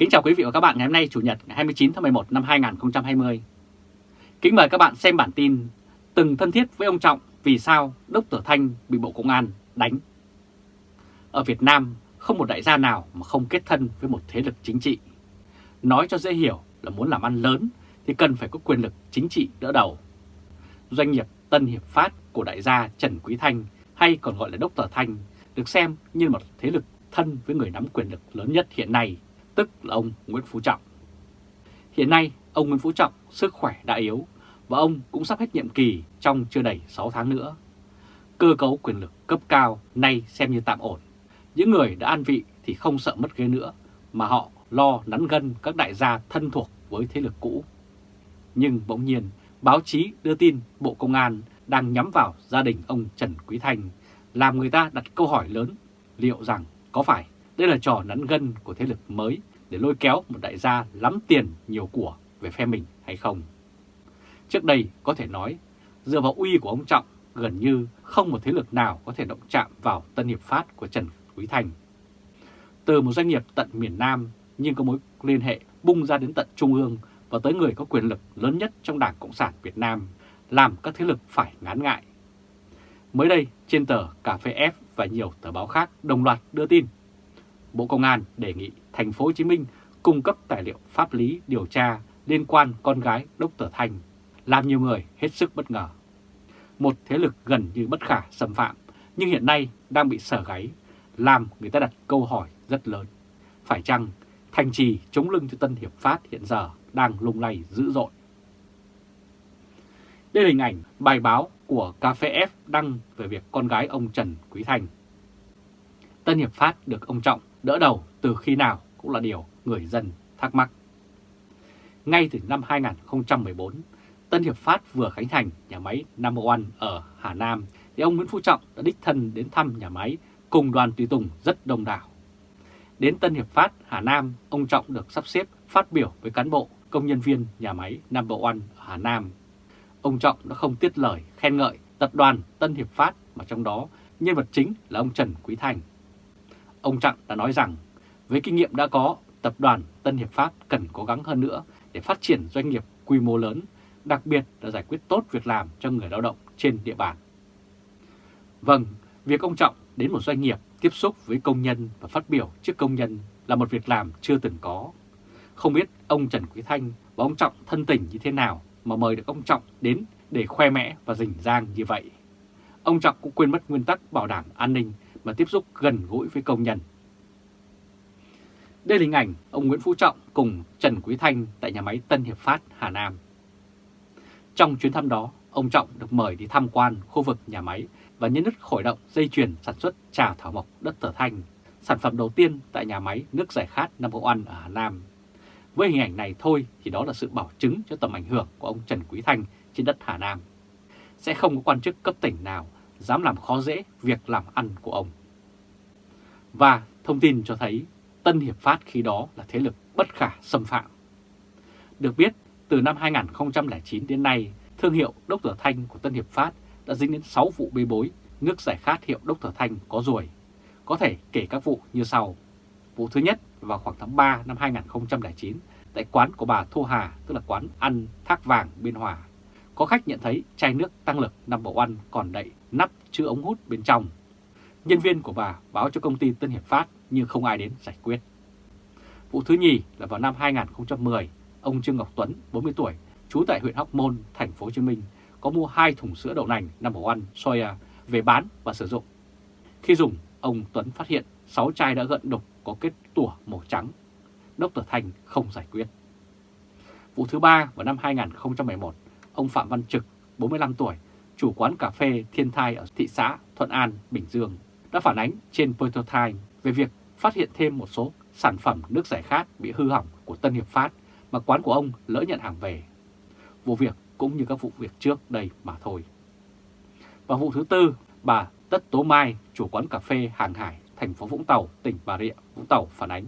Kính chào quý vị và các bạn ngày hôm nay, Chủ nhật, ngày 29 tháng 11 năm 2020. Kính mời các bạn xem bản tin Từng thân thiết với ông Trọng, vì sao Đốc Tử Thanh bị Bộ Công an đánh. Ở Việt Nam, không một đại gia nào mà không kết thân với một thế lực chính trị. Nói cho dễ hiểu là muốn làm ăn lớn thì cần phải có quyền lực chính trị đỡ đầu. Doanh nghiệp Tân Hiệp Phát của đại gia Trần Quý Thanh, hay còn gọi là Đốc Tử Thanh, được xem như một thế lực thân với người nắm quyền lực lớn nhất hiện nay tức là ông Nguyễn Phú Trọng. Hiện nay, ông Nguyễn Phú Trọng sức khỏe đã yếu và ông cũng sắp hết nhiệm kỳ trong chưa đầy 6 tháng nữa. Cơ cấu quyền lực cấp cao nay xem như tạm ổn. Những người đã an vị thì không sợ mất ghế nữa, mà họ lo nắn gân các đại gia thân thuộc với thế lực cũ. Nhưng bỗng nhiên, báo chí đưa tin Bộ Công an đang nhắm vào gia đình ông Trần Quý Thanh, làm người ta đặt câu hỏi lớn liệu rằng có phải đây là trò nắn gân của thế lực mới để lôi kéo một đại gia lắm tiền nhiều của về phe mình hay không. Trước đây có thể nói, dựa vào uy của ông Trọng, gần như không một thế lực nào có thể động chạm vào Tân Hiệp Phát của Trần Quý Thành. Từ một doanh nghiệp tận miền Nam nhưng có mối liên hệ bung ra đến tận Trung ương và tới người có quyền lực lớn nhất trong Đảng Cộng sản Việt Nam, làm các thế lực phải ngán ngại. Mới đây, trên tờ Cà phê F và nhiều tờ báo khác đồng loạt đưa tin Bộ Công an đề nghị thành phố Hồ Chí Minh cung cấp tài liệu pháp lý điều tra liên quan con gái Dr. Thanh, làm nhiều người hết sức bất ngờ. Một thế lực gần như bất khả xâm phạm, nhưng hiện nay đang bị sở gáy, làm người ta đặt câu hỏi rất lớn. Phải chăng thành trì chống lưng cho Tân Hiệp Phát hiện giờ đang lung lay dữ dội? Đây là hình ảnh bài báo của Cafe F đăng về việc con gái ông Trần Quý Thành. Tân Hiệp Phát được ông Trọng đỡ đầu từ khi nào cũng là điều người dân thắc mắc. Ngay từ năm 2014, Tân Hiệp Phát vừa khánh thành nhà máy Number One ở Hà Nam, thì ông Nguyễn Phú Trọng đã đích thân đến thăm nhà máy cùng đoàn tùy tùng rất đông đảo. Đến Tân Hiệp Phát, Hà Nam, ông Trọng được sắp xếp phát biểu với cán bộ, công nhân viên nhà máy Number One ở Hà Nam. Ông Trọng đã không tiết lời khen ngợi tập đoàn Tân Hiệp Phát mà trong đó nhân vật chính là ông Trần Quý Thành. Ông Trọng đã nói rằng với kinh nghiệm đã có, tập đoàn Tân Hiệp Phát cần cố gắng hơn nữa để phát triển doanh nghiệp quy mô lớn, đặc biệt là giải quyết tốt việc làm cho người lao động trên địa bàn. Vâng, việc ông Trọng đến một doanh nghiệp tiếp xúc với công nhân và phát biểu trước công nhân là một việc làm chưa từng có. Không biết ông Trần Quý Thanh và ông Trọng thân tình như thế nào mà mời được ông Trọng đến để khoe mẽ và rình rang như vậy. Ông Trọng cũng quên mất nguyên tắc bảo đảm an ninh mà tiếp xúc gần gũi với công nhân. Đây là hình ảnh ông Nguyễn Phú Trọng cùng Trần Quý Thanh tại nhà máy Tân Hiệp Phát, Hà Nam. Trong chuyến thăm đó, ông Trọng được mời đi tham quan khu vực nhà máy và nhân nứt khởi động dây chuyền sản xuất trà thảo mộc đất thở Thanh, sản phẩm đầu tiên tại nhà máy nước giải khát Nam Number An ở Hà Nam. Với hình ảnh này thôi thì đó là sự bảo chứng cho tầm ảnh hưởng của ông Trần Quý Thanh trên đất Hà Nam. Sẽ không có quan chức cấp tỉnh nào dám làm khó dễ việc làm ăn của ông. Và thông tin cho thấy Tân Hiệp Phát khi đó là thế lực bất khả xâm phạm. Được biết, từ năm 2009 đến nay, thương hiệu Đốc Tử Thanh của Tân Hiệp Phát đã dính đến 6 vụ bê bối nước giải khát hiệu Đốc Tử Thanh có ruồi. Có thể kể các vụ như sau. Vụ thứ nhất vào khoảng tháng 3 năm 2009 tại quán của bà Thu Hà, tức là quán ăn Thác Vàng Biên Hòa. Có khách nhận thấy chai nước tăng lực nằm one ăn còn đậy nắp chứa ống hút bên trong. Nhân viên của bà báo cho công ty Tân Hiệp Phát nhưng không ai đến giải quyết. Vụ thứ nhì là vào năm 2010, ông Trương Ngọc Tuấn, 40 tuổi, trú tại huyện Hóc Môn, thành phố Hồ Chí Minh, có mua hai thùng sữa đậu nành number one soya về bán và sử dụng. Khi dùng, ông Tuấn phát hiện 6 chai đã gận đục có kết tủa màu trắng. Dr. Thành không giải quyết. Vụ thứ ba vào năm 2011, ông Phạm Văn Trực, 45 tuổi, chủ quán cà phê Thiên Thai ở thị xã Thuận An, Bình Dương, đã phản ánh trên Pointer Time về việc phát hiện thêm một số sản phẩm nước giải khát bị hư hỏng của Tân Hiệp Phát mà quán của ông lỡ nhận hàng về. Vụ việc cũng như các vụ việc trước đây mà thôi. Và vụ thứ tư, bà Tất Tố Mai, chủ quán cà phê Hàng Hải, thành phố Vũng Tàu, tỉnh Bà Rịa, Vũng Tàu phản ánh.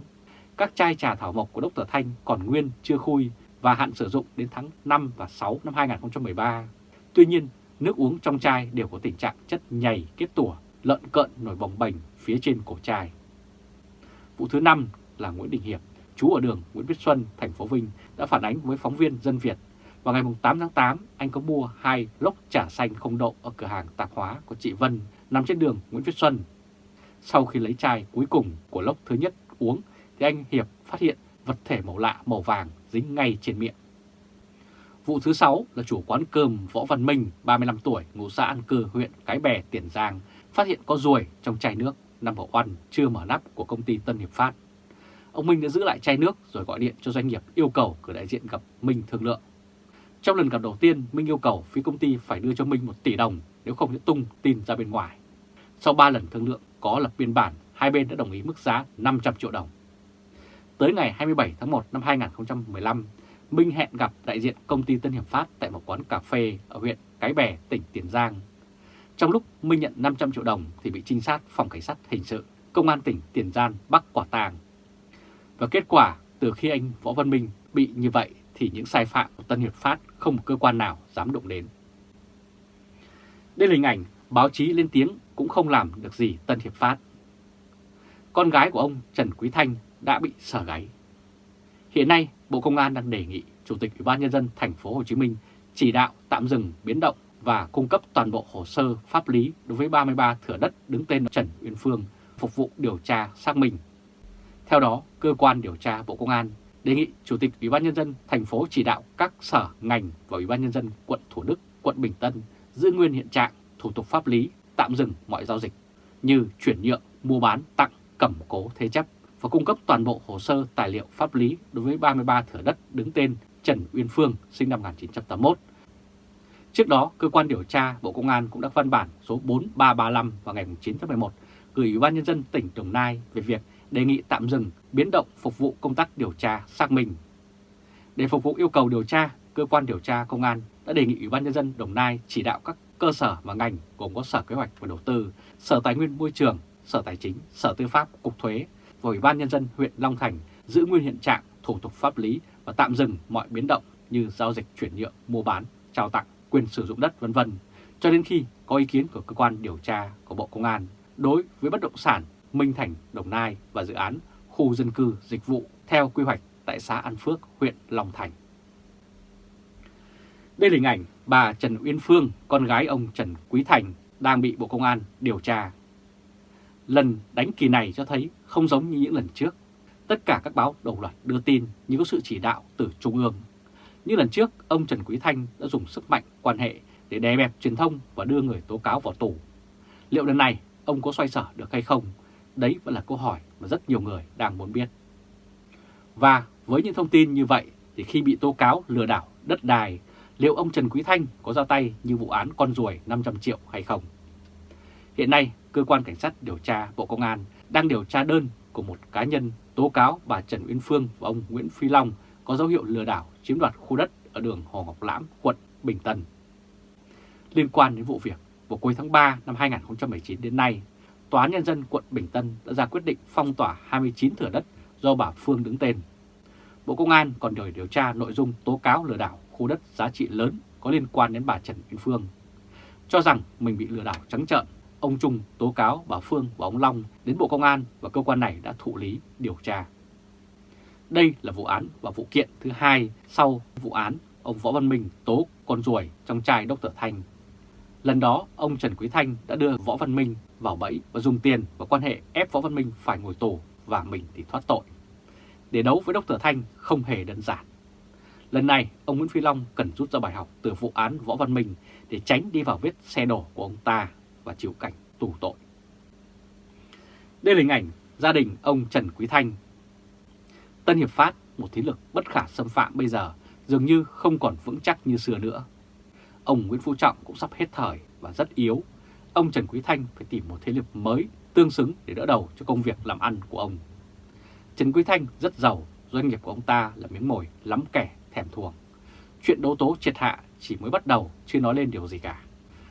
Các chai trà thảo mộc của Dr. Thanh còn nguyên chưa khui và hạn sử dụng đến tháng 5 và 6 năm 2013. Tuy nhiên, nước uống trong chai đều có tình trạng chất nhầy kết tủa, lợn cợn nổi bồng bềnh phía trên cổ chai. Vụ thứ năm là Nguyễn Đình Hiệp, chú ở đường Nguyễn Viết Xuân, thành phố Vinh đã phản ánh với phóng viên Dân Việt. Vào ngày 8 tháng 8, anh có mua hai lốc trà xanh không đậu ở cửa hàng tạp hóa của chị Vân nằm trên đường Nguyễn Viết Xuân. Sau khi lấy chai cuối cùng của lốc thứ nhất uống thì anh Hiệp phát hiện vật thể màu lạ màu vàng dính ngay trên miệng. Vụ thứ 6 là chủ quán cơm Võ Văn Minh, 35 tuổi, ngụ xã An Cư, huyện Cái Bè, Tiền Giang, phát hiện có ruồi trong chai nước nằm ở oăn chưa mở nắp của công ty Tân Hiệp Phát. Ông Minh đã giữ lại chai nước rồi gọi điện cho doanh nghiệp yêu cầu cử đại diện gặp Minh thương lượng. Trong lần gặp đầu tiên, Minh yêu cầu phía công ty phải đưa cho Minh 1 tỷ đồng nếu không sẽ tung tin ra bên ngoài. Sau 3 lần thương lượng có lập biên bản, hai bên đã đồng ý mức giá 500 triệu đồng. Tới ngày 27 tháng 1 năm 2015, Minh hẹn gặp đại diện công ty Tân Hiệp Phát tại một quán cà phê ở huyện Cái Bè, tỉnh Tiền Giang. Trong lúc Minh nhận 500 triệu đồng thì bị trinh sát phòng cảnh sát hình sự, công an tỉnh Tiền Giang bắt quả tàng. Và kết quả từ khi anh Võ Văn Minh bị như vậy thì những sai phạm của Tân Hiệp Phát không một cơ quan nào dám động đến. Đây là hình ảnh báo chí lên tiếng cũng không làm được gì Tân Hiệp Phát. Con gái của ông Trần Quý Thanh đã bị sở gáy. Hiện nay, Bộ Công an đang đề nghị Chủ tịch Ủy ban nhân dân thành phố Hồ Chí Minh chỉ đạo tạm dừng biến động và cung cấp toàn bộ hồ sơ pháp lý đối với 33 thửa đất đứng tên Trần Uyên Phương phục vụ điều tra xác minh. Theo đó, cơ quan điều tra Bộ Công an đề nghị Chủ tịch Ủy ban nhân dân thành phố chỉ đạo các sở ngành và Ủy ban nhân dân quận Thủ Đức, quận Bình Tân giữ nguyên hiện trạng, thủ tục pháp lý, tạm dừng mọi giao dịch như chuyển nhượng, mua bán, tặng, cẩm cố thế chấp và cung cấp toàn bộ hồ sơ tài liệu pháp lý đối với 33 thửa đất đứng tên Trần Uyên Phương sinh năm 1981. Trước đó, cơ quan điều tra Bộ Công an cũng đã văn bản số 4335 vào ngày 9 tháng 11 gửi Ủy ban nhân dân tỉnh Đồng Nai về việc đề nghị tạm dừng biến động phục vụ công tác điều tra xác minh. Để phục vụ yêu cầu điều tra, cơ quan điều tra công an đã đề nghị Ủy ban nhân dân Đồng Nai chỉ đạo các cơ sở và ngành gồm có Sở Kế hoạch và Đầu tư, Sở Tài nguyên Môi trường, Sở Tài chính, Sở Tư pháp, Cục Thuế và Ủy ban nhân dân huyện Long Thành giữ nguyên hiện trạng, thủ tục pháp lý và tạm dừng mọi biến động như giao dịch chuyển nhượng, mua bán, trao tặng, quyền sử dụng đất vân vân cho đến khi có ý kiến của cơ quan điều tra của Bộ Công an đối với bất động sản Minh Thành, Đồng Nai và dự án khu dân cư dịch vụ theo quy hoạch tại xã An Phước, huyện Long Thành. Đây là hình ảnh bà Trần Uyên Phương, con gái ông Trần Quý Thành đang bị Bộ Công an điều tra. Lần đánh kỳ này cho thấy không giống như những lần trước. Tất cả các báo đồng loạt đưa tin như có sự chỉ đạo từ Trung ương. Như lần trước, ông Trần Quý Thanh đã dùng sức mạnh quan hệ để đè bẹp truyền thông và đưa người tố cáo vào tù. Liệu lần này ông có xoay sở được hay không? Đấy vẫn là câu hỏi mà rất nhiều người đang muốn biết. Và với những thông tin như vậy thì khi bị tố cáo lừa đảo đất đài, liệu ông Trần Quý Thanh có ra tay như vụ án con ruồi 500 triệu hay không? Hiện nay, Cơ quan Cảnh sát điều tra Bộ Công an đang điều tra đơn của một cá nhân tố cáo bà Trần Uyên Phương và ông Nguyễn Phi Long có dấu hiệu lừa đảo chiếm đoạt khu đất ở đường Hồ Ngọc Lãm, quận Bình Tân. Liên quan đến vụ việc, vào cuối tháng 3 năm 2019 đến nay, Tòa án Nhân dân quận Bình Tân đã ra quyết định phong tỏa 29 thửa đất do bà Phương đứng tên. Bộ Công an còn đòi điều tra nội dung tố cáo lừa đảo khu đất giá trị lớn có liên quan đến bà Trần Uyên Phương. Cho rằng mình bị lừa đảo trắng trợn, ông Trung tố cáo bà Phương và ông Long đến Bộ Công an và cơ quan này đã thụ lý điều tra. Đây là vụ án và vụ kiện thứ hai sau vụ án ông Võ Văn Minh tố con ruồi trong chai Dr. Thanh. Lần đó, ông Trần Quý Thanh đã đưa Võ Văn Minh vào bẫy và dùng tiền và quan hệ ép Võ Văn Minh phải ngồi tù và mình thì thoát tội. Để đấu với Dr. Thanh không hề đơn giản. Lần này, ông Nguyễn Phi Long cần rút ra bài học từ vụ án Võ Văn Minh để tránh đi vào vết xe đổ của ông ta và chịu cảnh tù tội. Đây là hình ảnh gia đình ông Trần Quý Thanh. Tân Hiệp Phát, một thế lực bất khả xâm phạm bây giờ, dường như không còn vững chắc như xưa nữa. Ông Nguyễn Phú Trọng cũng sắp hết thời và rất yếu. Ông Trần Quý Thanh phải tìm một thế lực mới tương xứng để đỡ đầu cho công việc làm ăn của ông. Trần Quý Thanh rất giàu, doanh nghiệp của ông ta là miếng mồi lắm kẻ thèm thuồng. Chuyện đấu tố triệt hạ chỉ mới bắt đầu, chưa nói lên điều gì cả.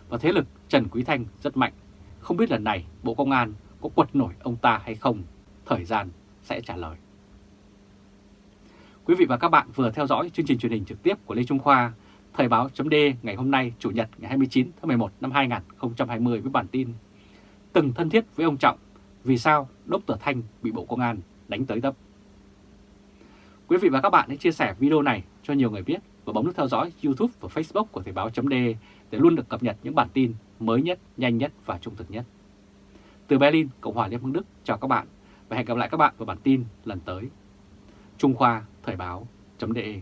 Và thế lực Trần Quý Thanh rất mạnh. Không biết lần này Bộ Công an có quật nổi ông ta hay không? Thời gian sẽ trả lời. Quý vị và các bạn vừa theo dõi chương trình truyền hình trực tiếp của Lê Trung Khoa, Thời báo chấm ngày hôm nay Chủ nhật ngày 29 tháng 11 năm 2020 với bản tin Từng thân thiết với ông Trọng, vì sao Đốc Tử Thanh bị Bộ Công an đánh tới tấp. Quý vị và các bạn hãy chia sẻ video này cho nhiều người biết và bấm nút theo dõi YouTube và Facebook của Thời báo D để luôn được cập nhật những bản tin mới nhất, nhanh nhất và trung thực nhất. Từ Berlin, Cộng hòa Liên bang Đức, chào các bạn và hẹn gặp lại các bạn vào bản tin lần tới. Trung Khoa Thời báo .de